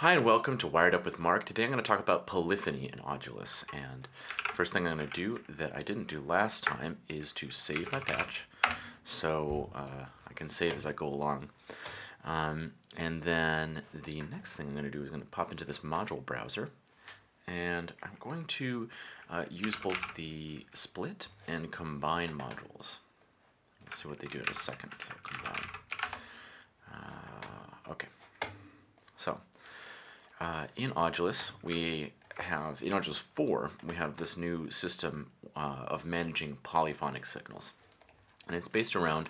Hi and welcome to Wired Up with Mark. Today I'm going to talk about polyphony in Audulus. And first thing I'm going to do that I didn't do last time is to save my patch so uh, I can save as I go along. Um, and then the next thing I'm going to do is I'm going to pop into this module browser and I'm going to uh, use both the split and combine modules. We'll see what they do in a second. So combine. Uh, okay. So uh, in Audulus, we have, in Audulus 4, we have this new system uh, of managing polyphonic signals. And it's based around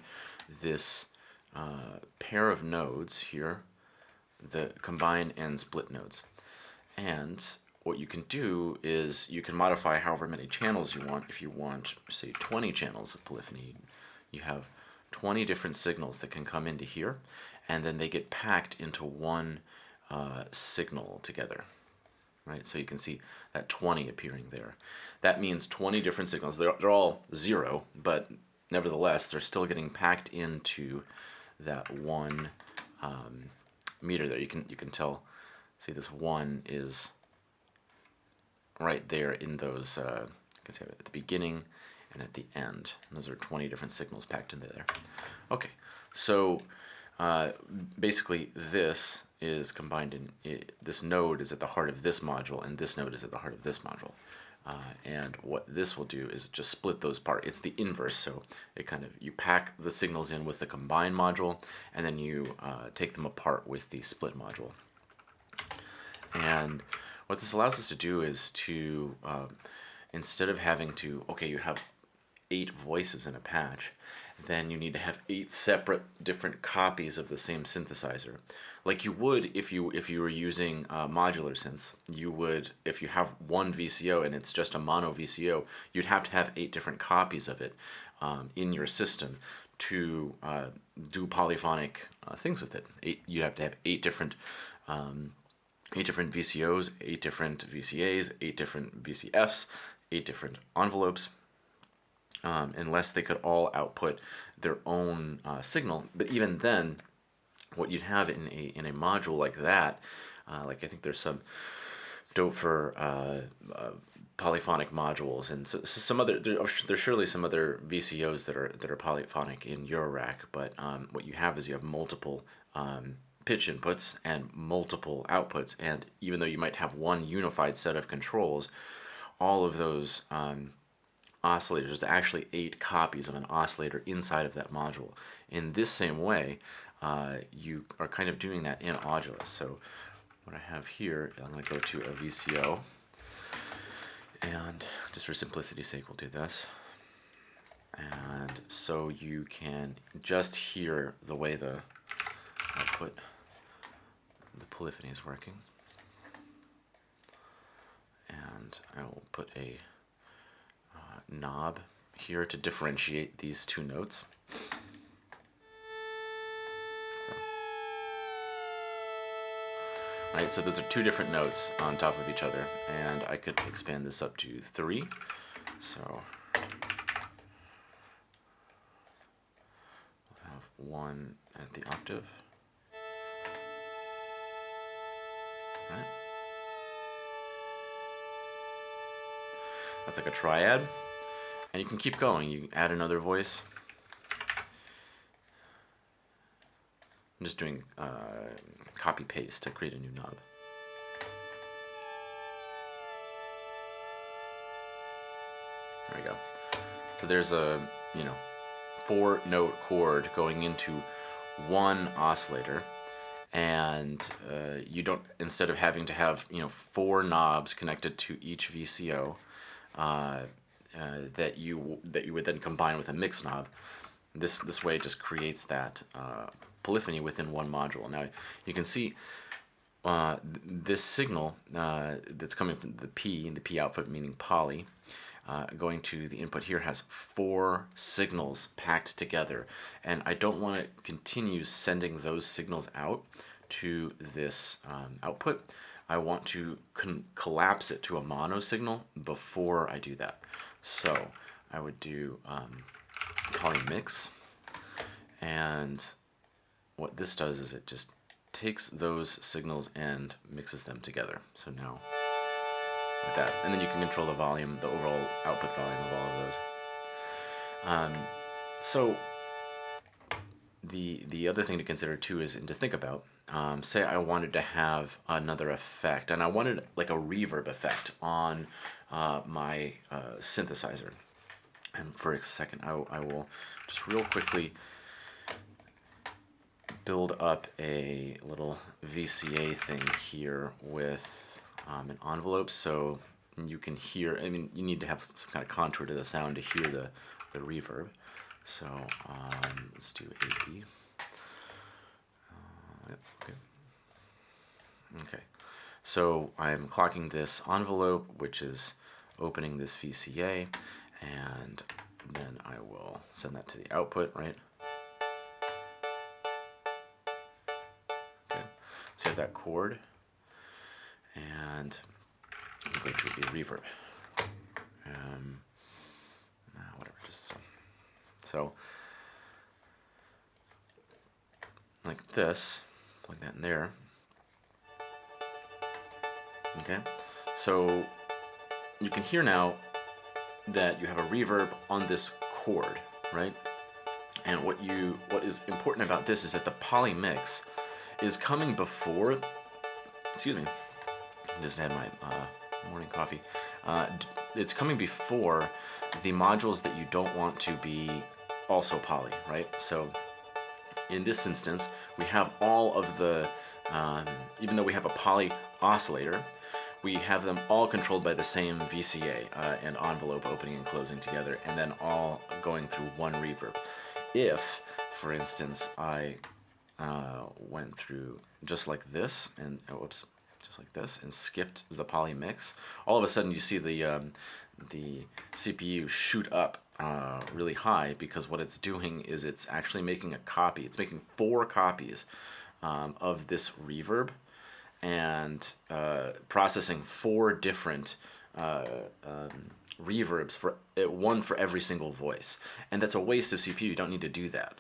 this uh, pair of nodes here, the combine and split nodes. And what you can do is you can modify however many channels you want. If you want, say, 20 channels of polyphony, you have 20 different signals that can come into here, and then they get packed into one uh, signal together. Right, so you can see that 20 appearing there. That means 20 different signals. They're, they're all zero, but nevertheless, they're still getting packed into that one um, meter there. You can you can tell. See, this one is right there in those. Uh, you can see at the beginning and at the end. And those are 20 different signals packed into there. Okay, so uh, basically this is combined in, it, this node is at the heart of this module and this node is at the heart of this module. Uh, and what this will do is just split those apart. It's the inverse, so it kind of, you pack the signals in with the combine module and then you uh, take them apart with the split module. And what this allows us to do is to, uh, instead of having to, okay, you have eight voices in a patch, then you need to have eight separate different copies of the same synthesizer. Like you would if you if you were using uh, modular synths, you would if you have one VCO and it's just a mono VCO, you'd have to have eight different copies of it um, in your system to uh, do polyphonic uh, things with it. Eight, you have to have eight different um, eight different VCOs, eight different VCAs, eight different VCFs, eight different envelopes, um, unless they could all output their own uh, signal. But even then, what you'd have in a, in a module like that, uh, like I think there's some Doepfer uh, uh polyphonic modules and so, so, some other there, there's surely some other VCOs that are that are polyphonic in Eurorack but um, what you have is you have multiple um, pitch inputs and multiple outputs and even though you might have one unified set of controls all of those um, oscillators, there's actually eight copies of an oscillator inside of that module. In this same way, uh, you are kind of doing that in Audulus. So what I have here, I'm going to go to a VCO, and just for simplicity's sake, we'll do this. And so you can just hear the way the output, the polyphony is working. And I will put a knob here to differentiate these two notes. So. Right, so those are two different notes on top of each other, and I could expand this up to three. So we'll have one at the octave. That's like a triad. And you can keep going. You can add another voice. I'm just doing uh, copy paste to create a new knob. There we go. So there's a, you know, four note chord going into one oscillator and uh, you don't instead of having to have you know four knobs connected to each VCO uh, uh, that you that you would then combine with a mix knob. This this way it just creates that uh, polyphony within one module. Now you can see uh, this signal that's coming from the P, and the P output meaning poly, going to the input here has four signals packed together and I don't want to continue sending those signals out to this um, output. I want to collapse it to a mono signal before I do that. So I would do um, poly mix, and what this does is it just takes those signals and mixes them together. So now, like that. And then you can control the volume, the overall output volume of all of those. Um, so the the other thing to consider too is and to think about um, say I wanted to have another effect and I wanted like a reverb effect on uh, my uh, synthesizer. And for a second, I, I will just real quickly build up a little VCA thing here with um, an envelope so you can hear, I mean, you need to have some kind of contour to the sound to hear the, the reverb. So um, let's do 80. Yep, okay. Okay, so I'm clocking this envelope, which is opening this VCA, and then I will send that to the output, right? Okay, so you have that chord, and I'm going to be reverb. Um, nah, whatever, just so. So, like this plug that in there. Okay, so you can hear now that you have a reverb on this chord, right? And what you what is important about this is that the poly mix is coming before. Excuse me, I just had my uh, morning coffee. Uh, it's coming before the modules that you don't want to be also poly, right? So in this instance, we have all of the, um, even though we have a poly oscillator, we have them all controlled by the same VCA uh, and envelope opening and closing together, and then all going through one reverb. If, for instance, I uh, went through just like this, and oh, whoops, just like this, and skipped the poly mix, all of a sudden you see the um, the CPU shoot up uh, really high because what it's doing is it's actually making a copy. It's making four copies um, of this reverb and uh, processing four different uh, um, reverbs for uh, one for every single voice. And that's a waste of CPU. You don't need to do that.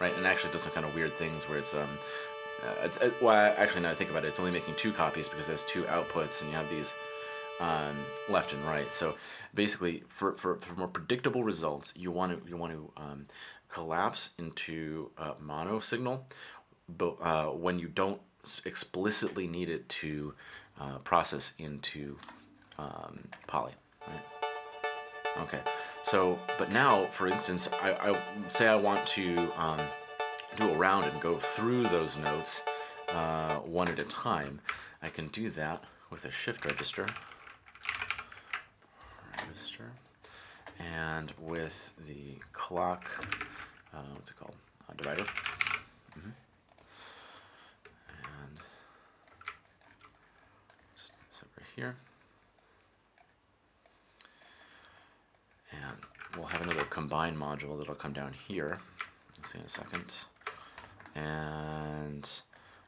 Right? And actually it does some kind of weird things where it's um, uh, it, well, actually, now I think about it, it's only making two copies because there's two outputs, and you have these um, left and right. So basically, for, for, for more predictable results, you want to you want to um, collapse into a mono signal, but uh, when you don't explicitly need it to uh, process into um, poly. Right? Okay. So, but now, for instance, I, I say I want to um, do a round and go through those notes uh, one at a time. I can do that with a shift register register. And with the clock, uh, what's it called? Uh, divider. Mm -hmm. And just this over here. And we'll have another combine module that'll come down here. Let's see in a second. And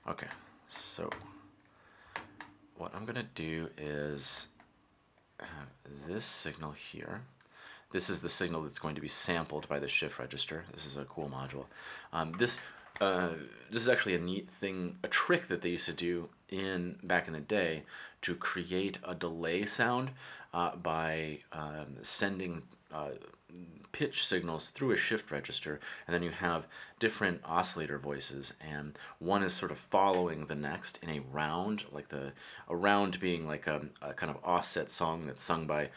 okay, so what I'm gonna do is have this signal here. This is the signal that's going to be sampled by the shift register. This is a cool module. Um, this uh, this is actually a neat thing, a trick that they used to do in back in the day to create a delay sound uh, by um, sending uh, pitch signals through a shift register and then you have different oscillator voices and one is sort of following the next in a round like the a round being like a, a kind of offset song that's sung by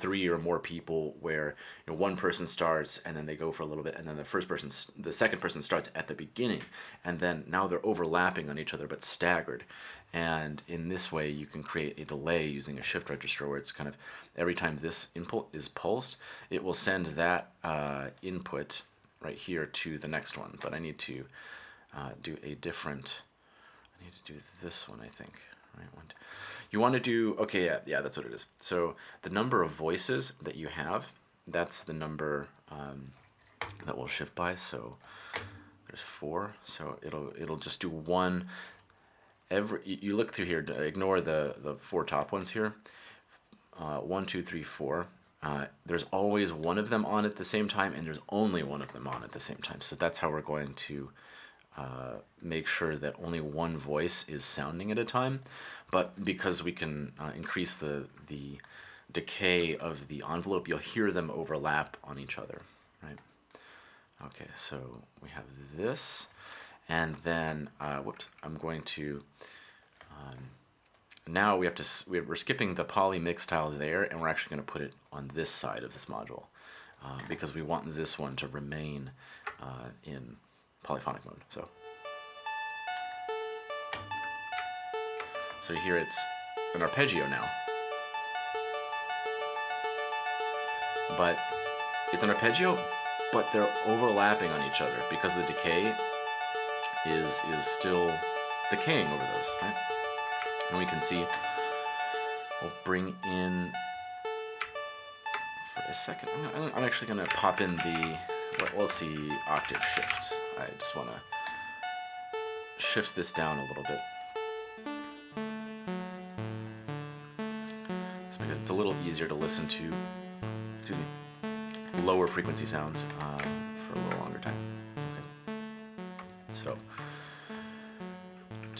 three or more people where you know, one person starts and then they go for a little bit and then the first person the second person starts at the beginning and then now they're overlapping on each other but staggered and in this way, you can create a delay using a shift register where it's kind of every time this input is pulsed, it will send that uh, input right here to the next one. But I need to uh, do a different, I need to do this one, I think. Right, one, you want to do, okay, yeah, yeah, that's what it is. So the number of voices that you have, that's the number um, that will shift by. So there's four, so it'll it'll just do one every you look through here ignore the the four top ones here. Uh, one two three four. Uh, there's always one of them on at the same time and there's only one of them on at the same time. So that's how we're going to uh, make sure that only one voice is sounding at a time, but because we can uh, increase the, the decay of the envelope, you'll hear them overlap on each other, right? Okay, so we have this, and then, uh, whoops, I'm going to, um, now we have to, we're skipping the poly mix tile there, and we're actually going to put it on this side of this module, uh, because we want this one to remain uh, in polyphonic mode. So, so here it's an arpeggio now. But it's an arpeggio, but they're overlapping on each other because of the decay is is still decaying over those, right? And we can see we'll bring in for a second. I'm, I'm actually going to pop in the we'll see octave shift. I just want to shift this down a little bit. It's because it's a little easier to listen to, to me, lower frequency sounds um,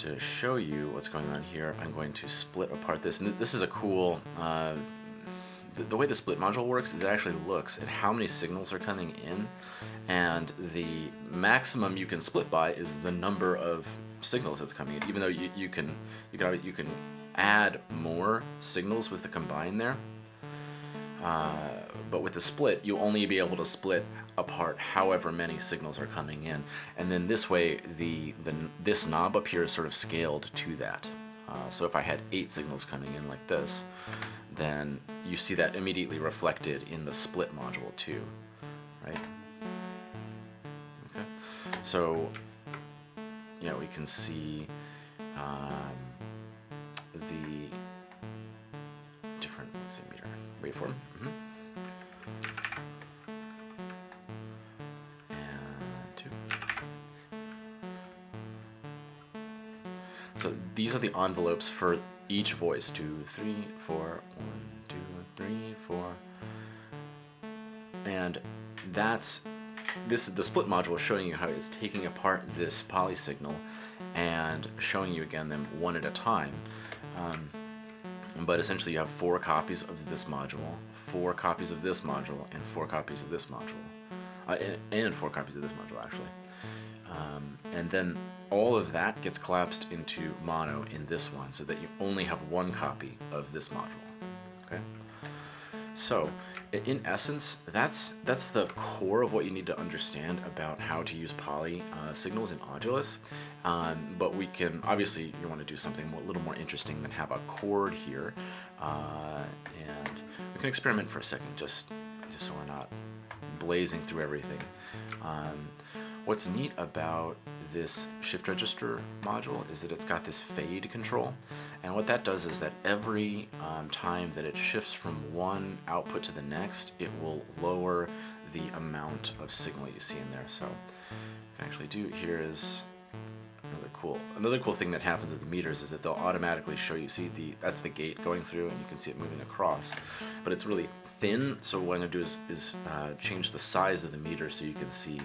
to show you what's going on here, I'm going to split apart this. And this is a cool uh, the, the way the split module works is it actually looks at how many signals are coming in and the maximum you can split by is the number of signals that's coming in even though you, you can you can you can add more signals with the combine there uh, but with the split you'll only be able to split apart however many signals are coming in and then this way the, the this knob up here is sort of scaled to that uh, so if I had eight signals coming in like this then you see that immediately reflected in the split module too, right? Okay, so yeah, we can see um, the different, let's see, meter waveform. These are the envelopes for each voice. Two, three, four, one, two, three, four. And that's, this is the split module showing you how it's taking apart this poly signal and showing you again them one at a time. Um, but essentially you have four copies of this module, four copies of this module, and four copies of this module. Uh, and, and four copies of this module actually. Um, and then all of that gets collapsed into mono in this one so that you only have one copy of this module. Okay. So in essence, that's that's the core of what you need to understand about how to use poly uh, signals in Audulus. Um, but we can, obviously, you want to do something a little more interesting than have a chord here. Uh, and we can experiment for a second, just, just so we're not blazing through everything. Um, What's neat about this shift register module is that it's got this fade control and what that does is that every um, time that it shifts from one output to the next it will lower the amount of signal you see in there. So I can actually do here is another cool another cool thing that happens with the meters is that they'll automatically show you see the that's the gate going through and you can see it moving across. But it's really thin so what I'm going to do is, is uh, change the size of the meter so you can see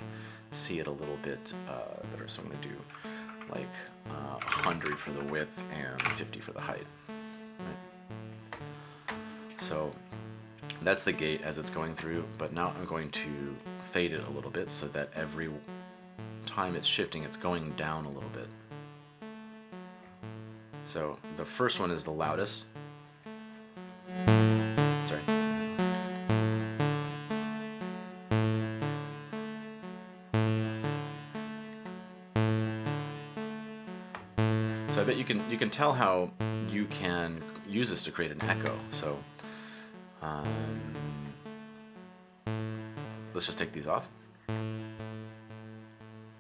see it a little bit uh, better. So I'm going to do like uh, 100 for the width and 50 for the height. Right? So that's the gate as it's going through, but now I'm going to fade it a little bit so that every time it's shifting, it's going down a little bit. So the first one is the loudest. You can you can tell how you can use this to create an echo. So um, let's just take these off.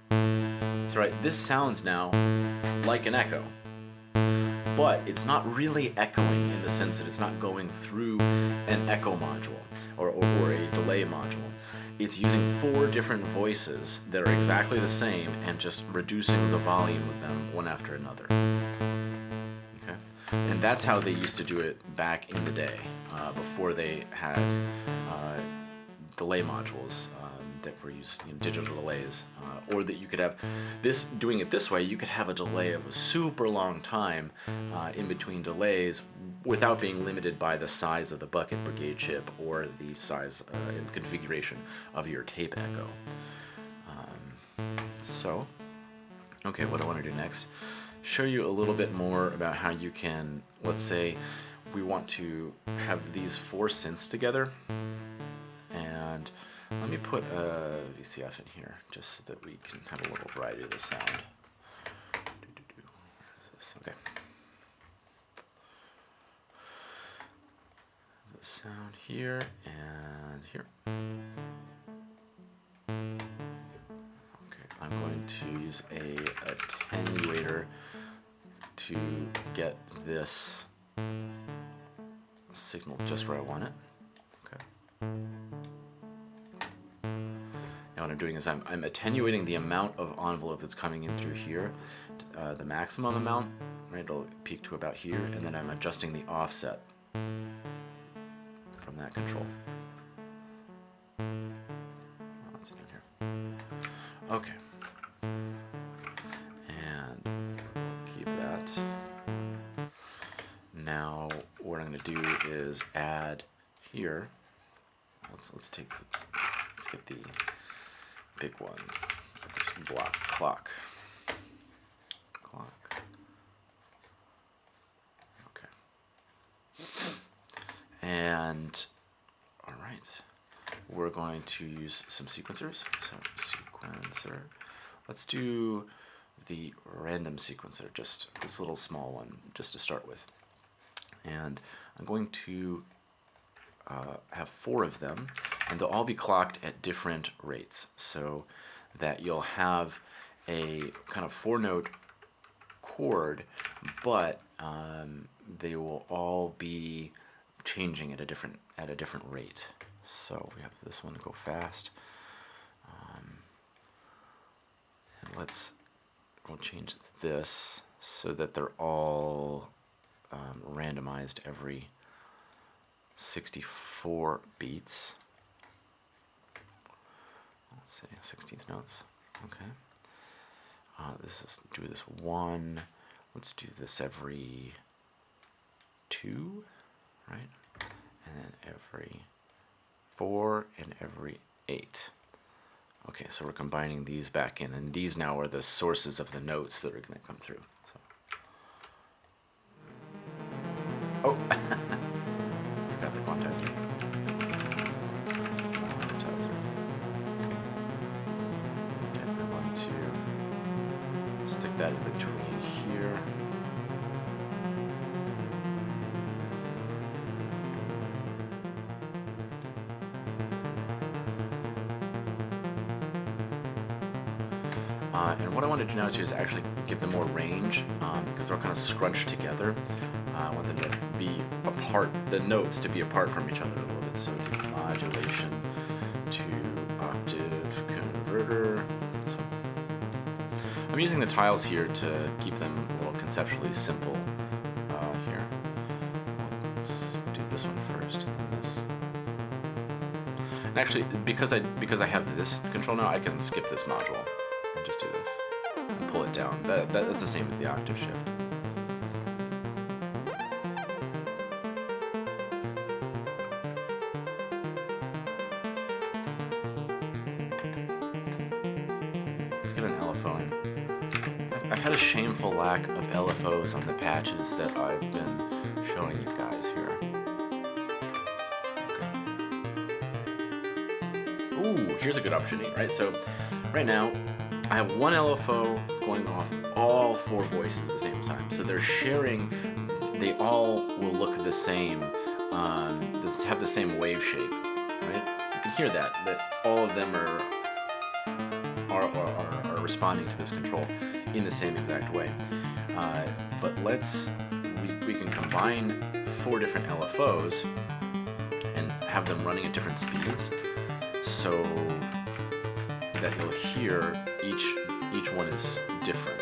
So right, this sounds now like an echo, but it's not really echoing in the sense that it's not going through an echo module or, or, or a delay module it's using four different voices that are exactly the same and just reducing the volume of them one after another. And that's how they used to do it back in the day, uh, before they had uh, delay modules. Um, that were used know, digital delays, uh, or that you could have this doing it this way. You could have a delay of a super long time uh, in between delays without being limited by the size of the bucket brigade chip or the size uh, and configuration of your tape echo. Um, so, okay, what I want to do next, show you a little bit more about how you can, let's say, we want to have these four synths together and let me put a VCF in here just so that we can have a little variety of the sound. Okay. The sound here and here. Okay, I'm going to use a attenuator to get this signal just where I want it. Okay. Now what I'm doing is I'm, I'm attenuating the amount of envelope that's coming in through here, uh, the maximum amount, right, it'll peak to about here, and then I'm adjusting the offset from that control. What's it in here? Okay. Now what I'm going to do is add here. Let's let's take the, let's get the big one. Block clock. Clock. Okay. And all right, we're going to use some sequencers. So sequencer. Let's do the random sequencer, just this little small one, just to start with. And I'm going to uh, have four of them, and they'll all be clocked at different rates, so that you'll have a kind of four-note chord, but um, they will all be changing at a different at a different rate. So we have this one go fast. Um, and let's we'll change this so that they're all um, randomized every 64 beats. Let's see, 16th notes. Okay. Uh, this is do this one. Let's do this every two, right? And then every four and every eight. Okay, so we're combining these back in, and these now are the sources of the notes that are going to come through. Oh, forgot the quantizer. Quantizer. Okay, I'm going to stick that in between here. Uh, and what I want to do now too is actually give them more range um, because they're kind of scrunched together. Uh, I want them to be apart, the notes to be apart from each other a little bit. So do modulation to octave converter. So I'm using the tiles here to keep them a little conceptually simple uh, here. Do this one first and this. Actually, because I because I have this control now, I can skip this module and just do this and pull it down. That, that that's the same as the octave shift. On the patches that I've been showing you guys here. Okay. Ooh, here's a good opportunity, right? So right now, I have one LFO going off all four voices at the same time. So they're sharing, they all will look the same, um, have the same wave shape, right? You can hear that, that all of them are, are, are, are responding to this control in the same exact way. Uh, but let's, we, we can combine four different LFOs and have them running at different speeds. So that you'll hear each each one is different.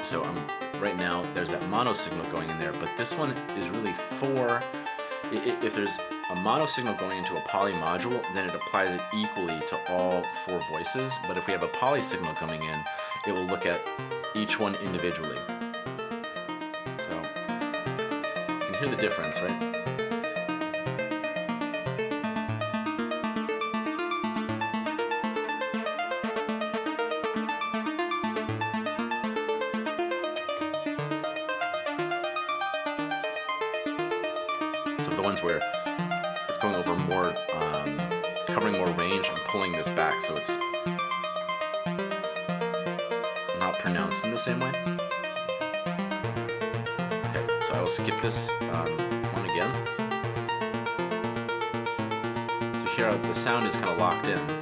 So I'm right now there's that mono signal going in there, but this one is really four. If there's a mono signal going into a poly module, then it applies it equally to all four voices. But if we have a poly signal coming in, it will look at each one individually. So you can hear the difference, right? This um, one again. So here the sound is kind of locked in.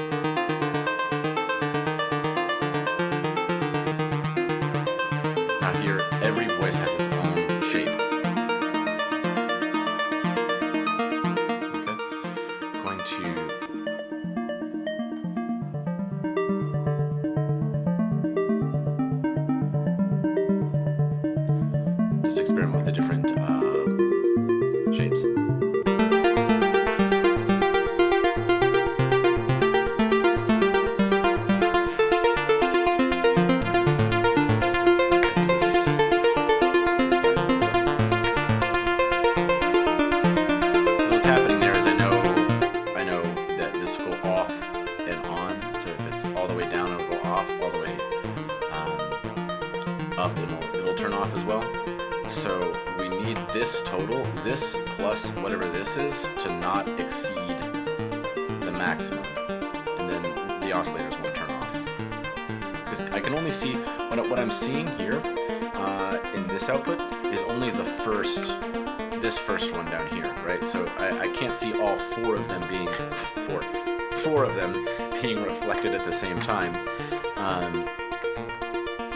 To not exceed the maximum. And then the oscillators won't turn off. Because I can only see, what, what I'm seeing here uh, in this output is only the first, this first one down here, right? So I, I can't see all four of them being, four, four of them being reflected at the same time. Um,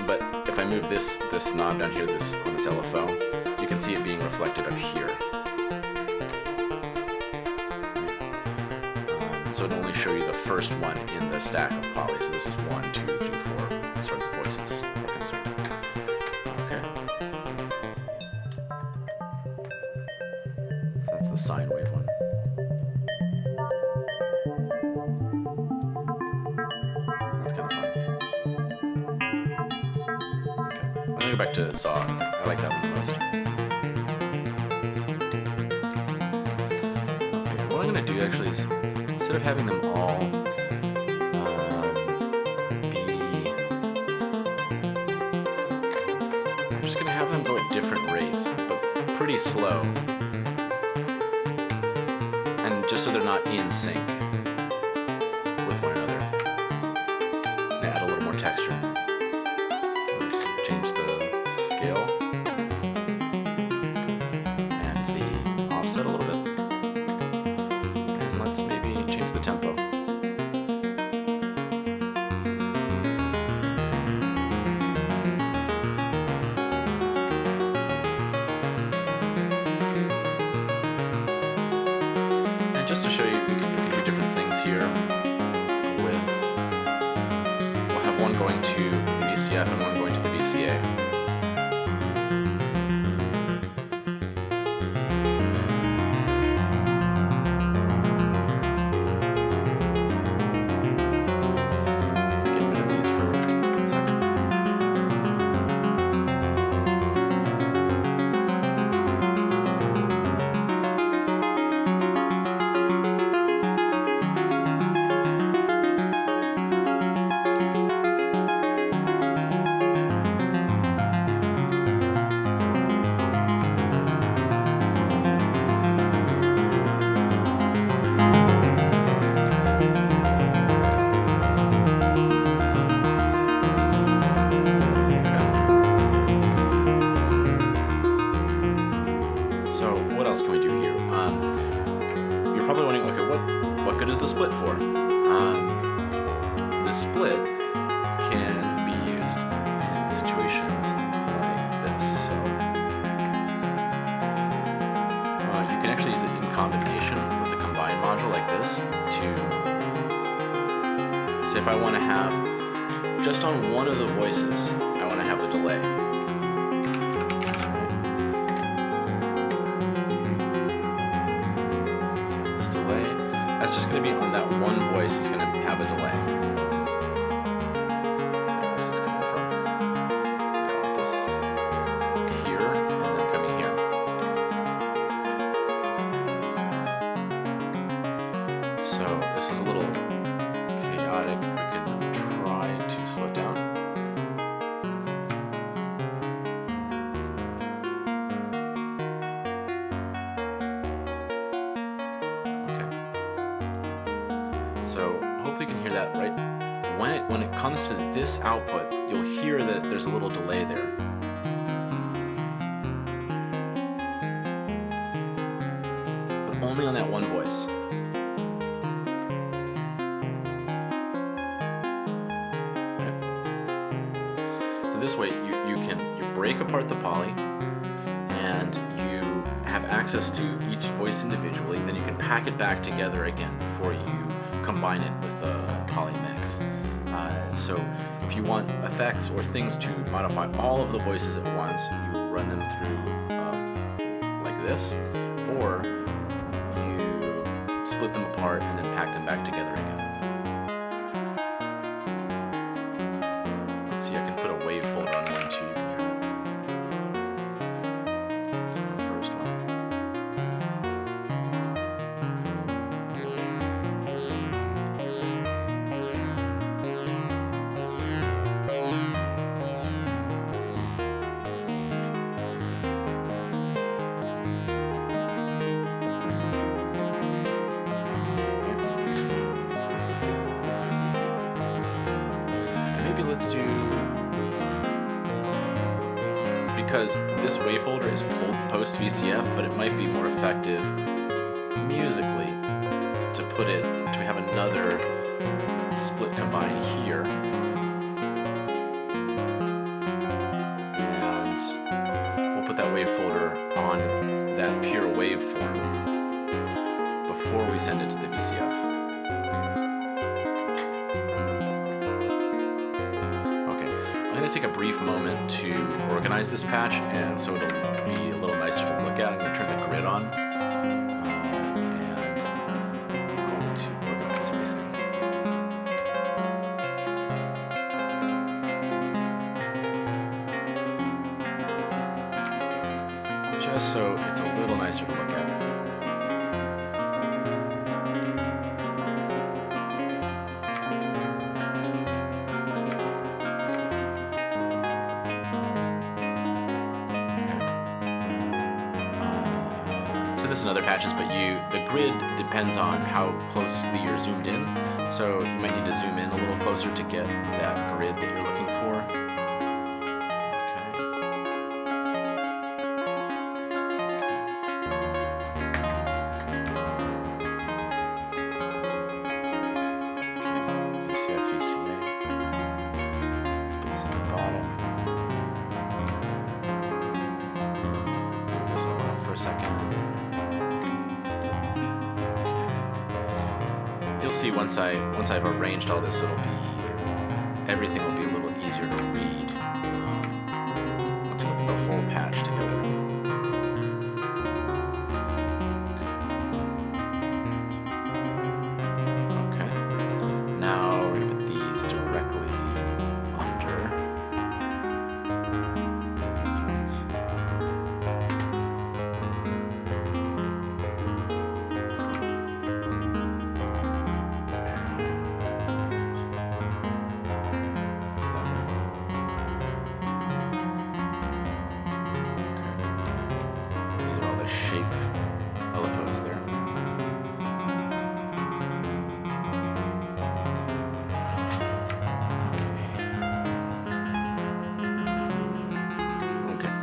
but if I move this this knob down here, this on this LFO, you can see it being reflected up here. So it'll only show you the first one in the stack of poly. So this is one, two, three, four, as far as the voices one going to the VCF and one going to the VCA. Okay. So hopefully you can hear that right. When it when it comes to this output, you'll hear that there's a little delay there. But only on that one voice. Apart the poly and you have access to each voice individually, then you can pack it back together again before you combine it with the poly mix. Uh, so if you want effects or things to modify all of the voices at once, you run them through uh, like this, or you split them apart and then pack them back together again. But it might be more effective musically to put it to have another split combine here. And we'll put that wave folder on that pure waveform before we send it to the VCF. Take a brief moment to organize this patch, and so it'll be a little nicer to look at. I'm to turn the grid on, grid depends on how closely you're zoomed in. So you might need to zoom in a little closer to get that grid that you're looking for. Once I've arranged all this, it'll be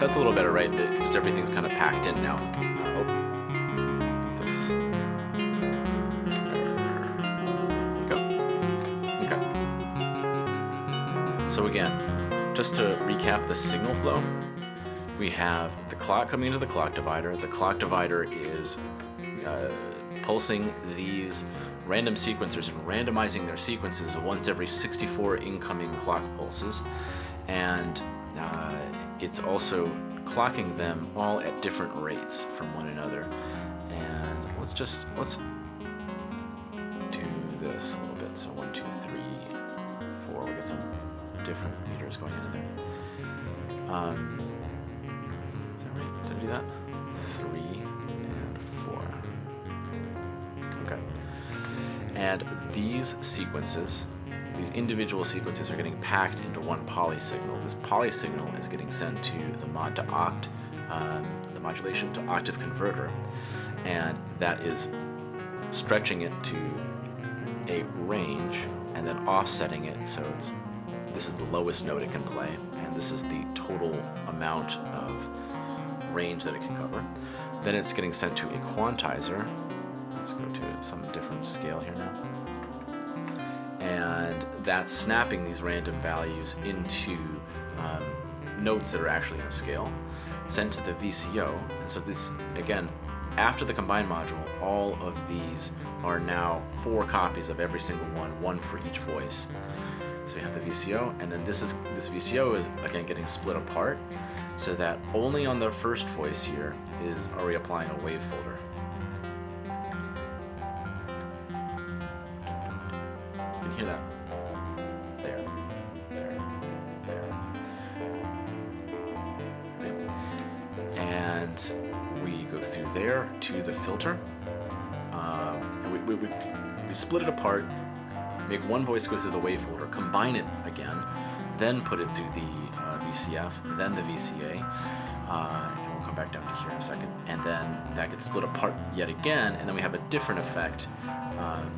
that's a little better, right? Because everything's kind of packed in now. Oh, go. Okay. So again, just to recap the signal flow, we have the clock coming into the clock divider. The clock divider is uh, pulsing these random sequencers and randomizing their sequences once every 64 incoming clock pulses. And uh, it's also clocking them all at different rates from one another. And let's just, let's do this a little bit. So one, two, three, four. We get some different meters going in there. Um, is that right? Did I do that? Three and four. Okay. And these sequences, these individual sequences are getting packed into one poly signal. This poly signal is getting sent to the mod to oct, um, the modulation to octave converter, and that is stretching it to a range and then offsetting it so it's this is the lowest note it can play and this is the total amount of range that it can cover. Then it's getting sent to a quantizer. Let's go to some different scale here now. And that's snapping these random values into um, notes that are actually in a scale, sent to the VCO. And so this, again, after the combine module, all of these are now four copies of every single one, one for each voice. So you have the VCO, and then this is this VCO is again getting split apart, so that only on the first voice here is are we applying a wave folder. Split it apart make one voice go through the wave folder, combine it again, then put it through the uh, VCF, then the VCA, uh, and we'll come back down to here in a second, and then that gets split apart yet again, and then we have a different effect, um,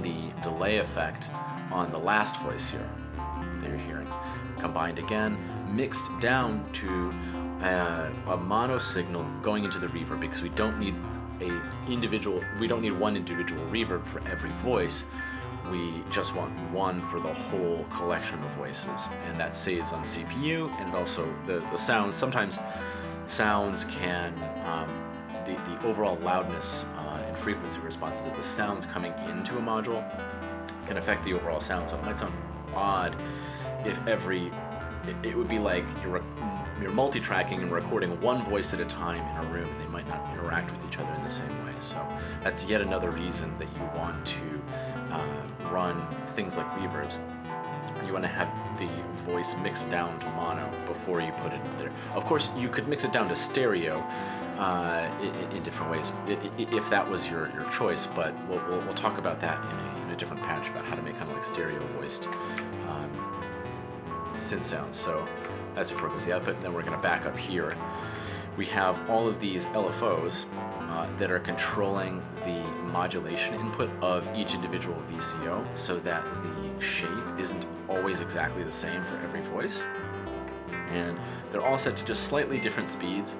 the delay effect on the last voice here that you're hearing, combined again, mixed down to uh, a mono signal going into the reverb because we don't need a individual, we don't need one individual reverb for every voice. We just want one for the whole collection of voices. And that saves on CPU and also the, the sounds sometimes sounds can um, the, the overall loudness uh, and frequency responses of the sounds coming into a module can affect the overall sound. So it might sound odd if every it, it would be like you're you're multi-tracking and recording one voice at a time in a room and they might not interact with each other in the same way so that's yet another reason that you want to uh, run things like reverbs, you want to have the voice mixed down to mono before you put it there. Of course, you could mix it down to stereo uh, in, in, different ways if that was your, your choice, but we'll, we'll, we'll talk about that in a, in a, different patch about how to make kind of like stereo voiced um, synth sounds. So that's goes the output. Then we're going to back up here. We have all of these LFOs uh, that are controlling the modulation input of each individual VCO so that the shape isn't always exactly the same for every voice. And they're all set to just slightly different speeds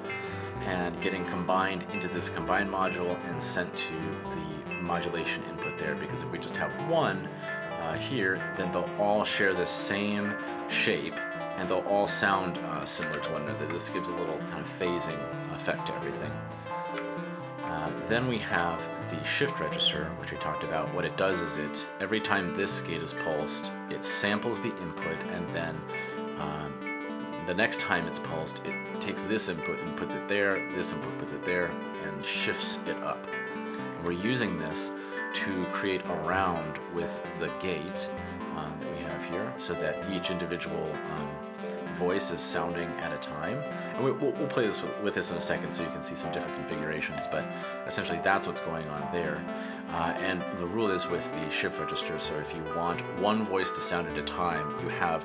and getting combined into this combined module and sent to the modulation input there because if we just have one uh, here, then they'll all share the same shape and they'll all sound uh, similar to one another. This gives a little kind of phasing effect to everything. Uh, then we have the shift register, which we talked about. What it does is it, every time this gate is pulsed, it samples the input and then um, the next time it's pulsed, it takes this input and puts it there, this input puts it there, and shifts it up. And we're using this to create a round with the gate um, that we have here so that each individual um, voice is sounding at a time. And we, will we'll play this with, with, this in a second so you can see some different configurations, but essentially that's what's going on there. Uh, and the rule is with the shift register, so if you want one voice to sound at a time, you have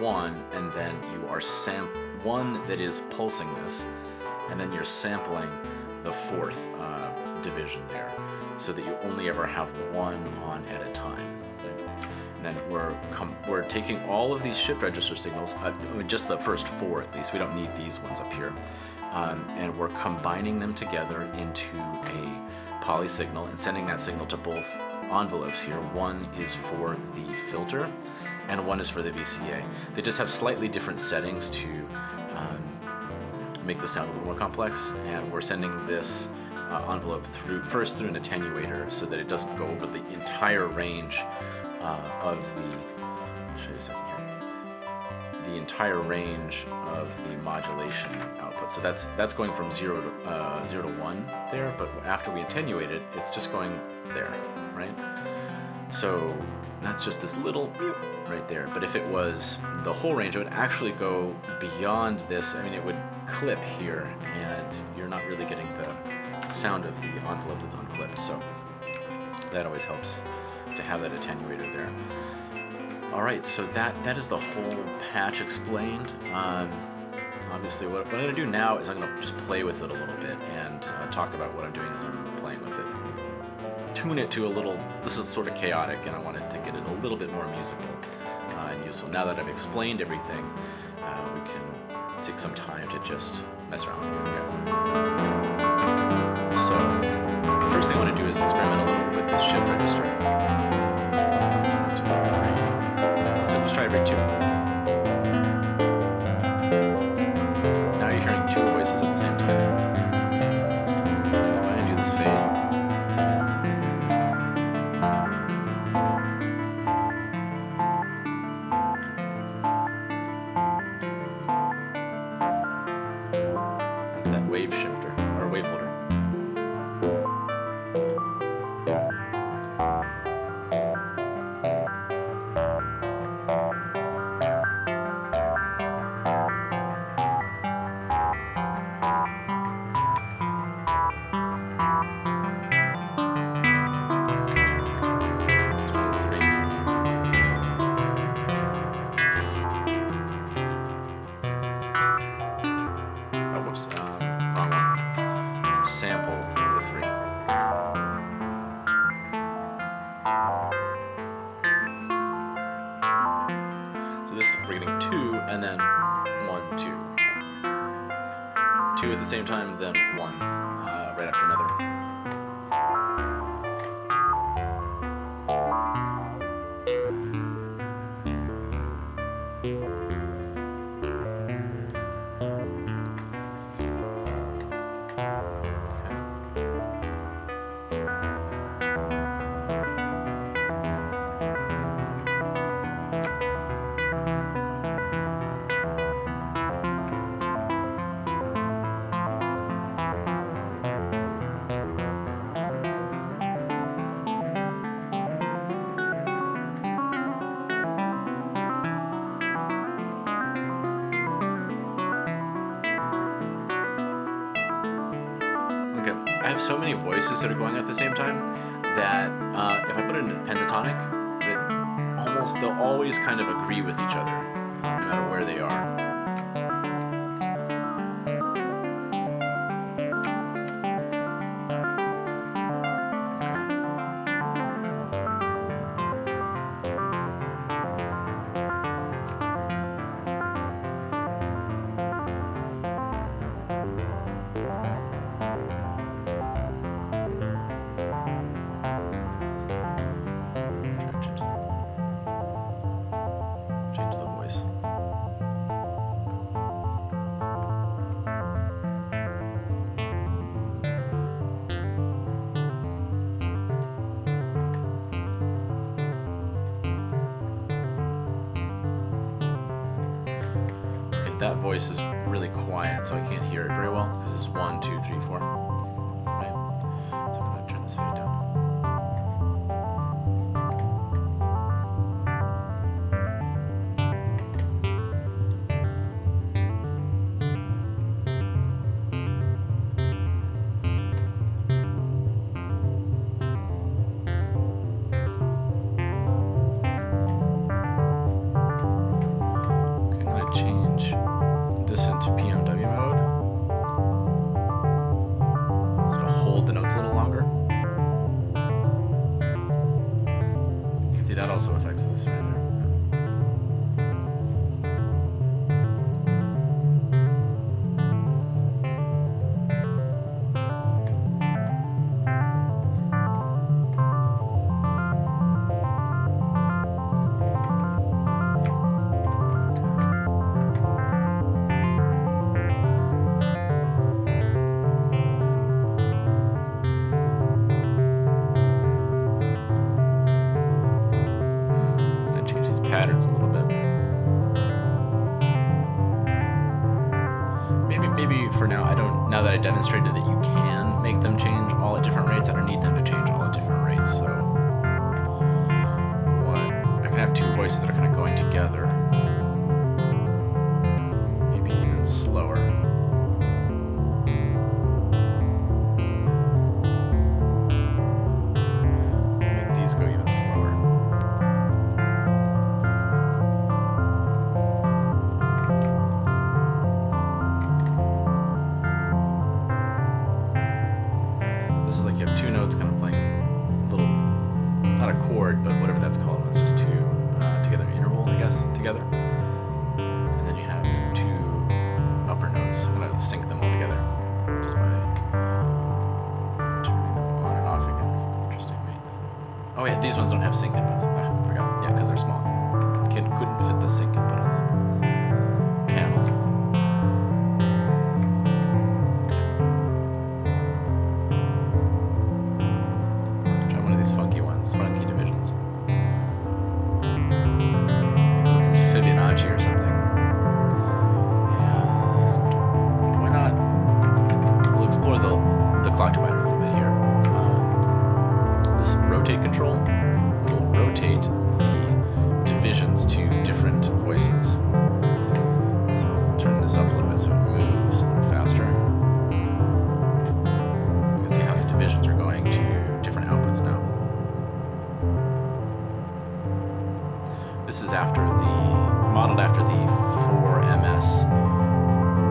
one, and then you are sam one that is pulsing this, and then you're sampling the fourth uh, division there, so that you only ever have one on at a time. And then we're we're taking all of these shift register signals, uh, just the first four at least, we don't need these ones up here, um, and we're combining them together into a poly signal and sending that signal to both envelopes here. One is for the filter and one is for the VCA. They just have slightly different settings to um, make the sound a little more complex and we're sending this uh, envelope through first through an attenuator so that it doesn't go over the entire range uh, of the, I'll show you a second here, the entire range of the modulation output. So that's that's going from zero to uh, zero to one there, but after we attenuate it, it's just going there, right? So that's just this little right there. But if it was the whole range, it would actually go beyond this. I mean, it would clip here, and you're not really getting the sound of the envelope that's unclipped. So that always helps to have that attenuator there. All right, so that that is the whole patch explained. Um, obviously, what, what, I'm going to do now is I'm going to just play with it a little bit and uh, talk about what I'm doing as I'm playing with it. Tune it to a little, this is sort of chaotic, and I wanted to get it a little bit more musical uh, and useful. Now that I've explained everything, uh, we can take some time to just mess around with it. Okay first thing I want to do is experiment a little with this shift register. So, let's try rig 2. That are going at the same time that uh, if I put it in a pentatonic, almost they'll always kind of agree with each other, no matter where they are. Voice is really quiet, so I can't hear it very well because it's one, two, three, four. patterns a little bit. Maybe, maybe for now, I don't, now that I demonstrated that you can make them change all at different rates, I don't need them to change all at different rates, so. What? I can have two voices that are kind of going together. for the 4MS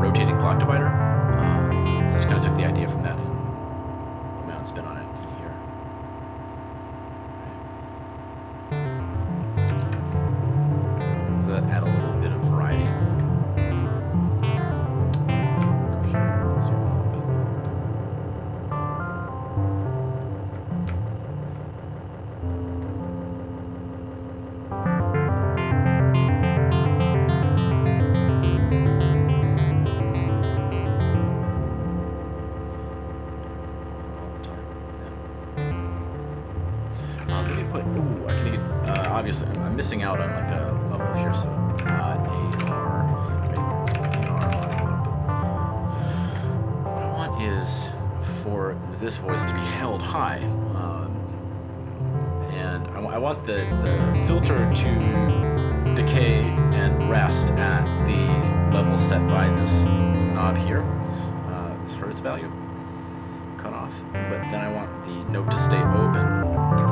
rotating clock divider. Um, so I just kind of took the idea from that and put my own spin on it. the, the filter to decay and rest at the level set by this knob here, uh, this its value, cut off. But then I want the note to stay open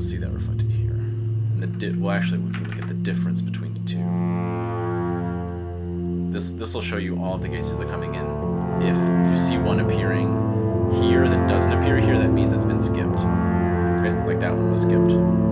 you'll see that reflected here. And the di well, actually, we can look at the difference between the two. This this will show you all of the cases that are coming in. If you see one appearing here that doesn't appear here, that means it's been skipped. Okay, like that one was skipped.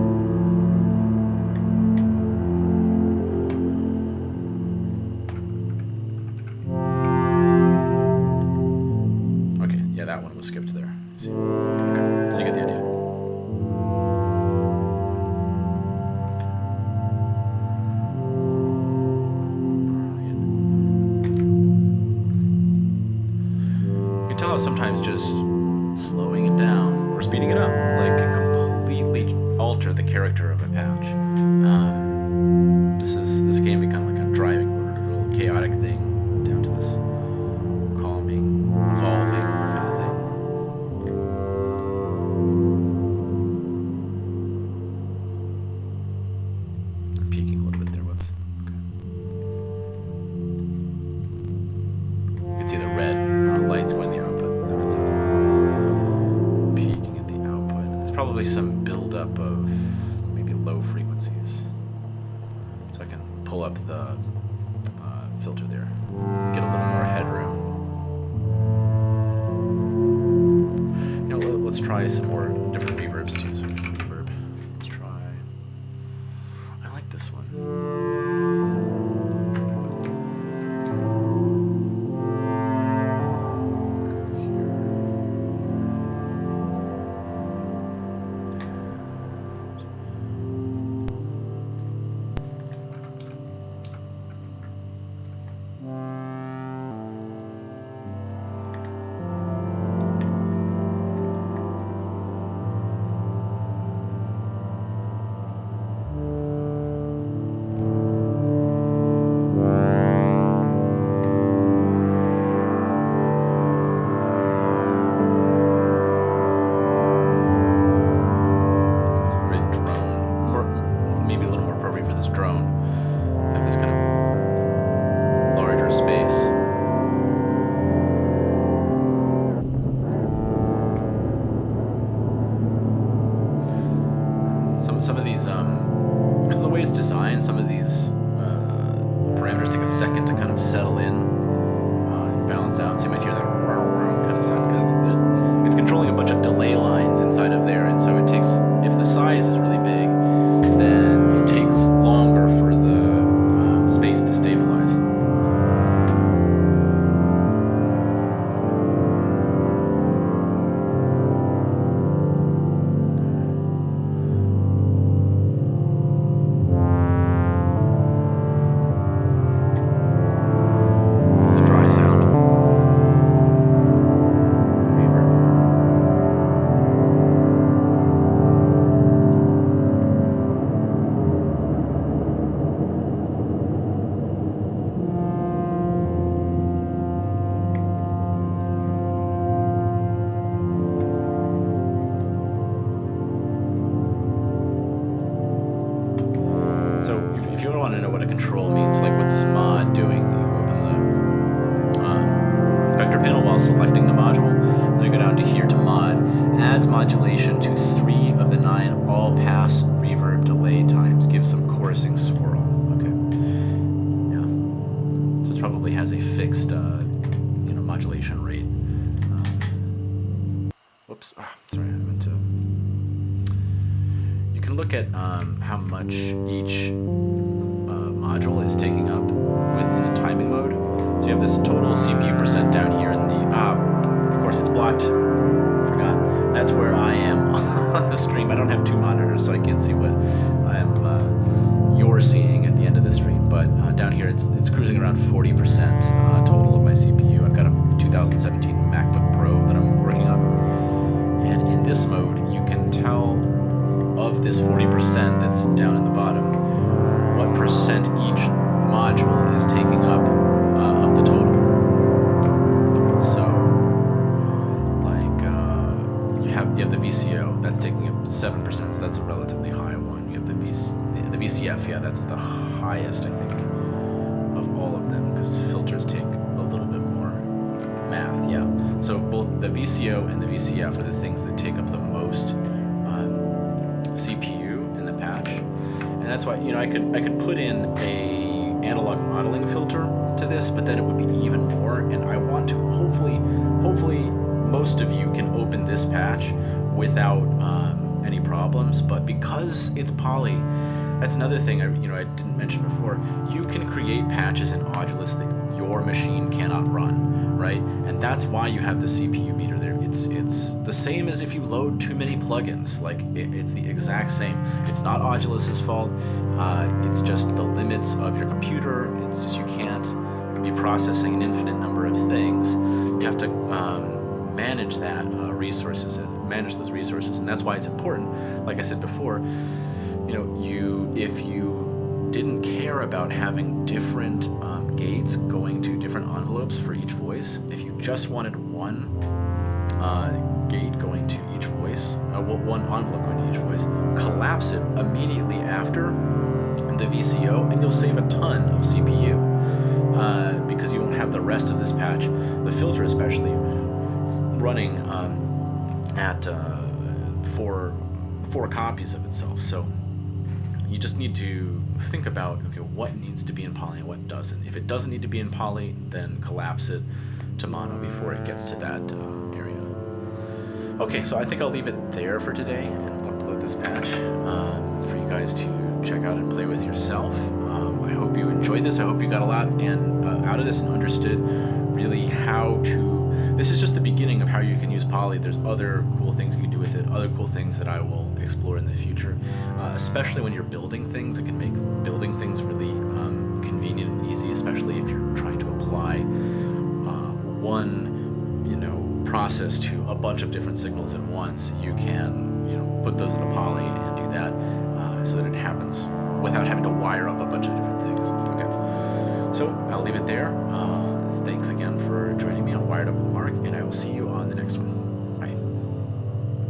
while selecting the it's poly, that's another thing I you know I didn't mention before. You can create patches in Audulus that your machine cannot run, right? And that's why you have the CPU meter there. It's it's the same as if you load too many plugins. Like it, it's the exact same. It's not Audulus's fault. Uh, it's just the limits of your computer. It's just you can't be processing an infinite number of things. You have to um, manage that uh, resources, and manage those resources, and that's why it's important. Like I said before, you know, you if you didn't care about having different um, gates going to different envelopes for each voice, if you just wanted one uh, gate going to each voice, uh, one envelope going to each voice, collapse it immediately after the VCO, and you'll save a ton of CPU uh, because you won't have the rest of this patch, the filter especially, running um, at uh, four four copies of itself. So you just need to think about okay what needs to be in poly and what doesn't. If it doesn't need to be in poly then collapse it to mono before it gets to that uh, area. Okay so I think I'll leave it there for today and upload this patch um, for you guys to check out and play with yourself. Um, I hope you enjoyed this. I hope you got a lot and uh, out of this and understood really how to this is just the beginning of how you can use Poly. There's other cool things you can do with it, other cool things that I will explore in the future. Uh, especially when you're building things, it can make building things really um, convenient and easy, especially if you're trying to apply uh, one, you know, process to a bunch of different signals at once. You can, you know, put those in a Poly and do that uh, so that it happens without having to wire up a bunch of different things. Okay, so I'll leave it there. Uh, thanks again for joining me on Wired Up with Mark, and I will see you on.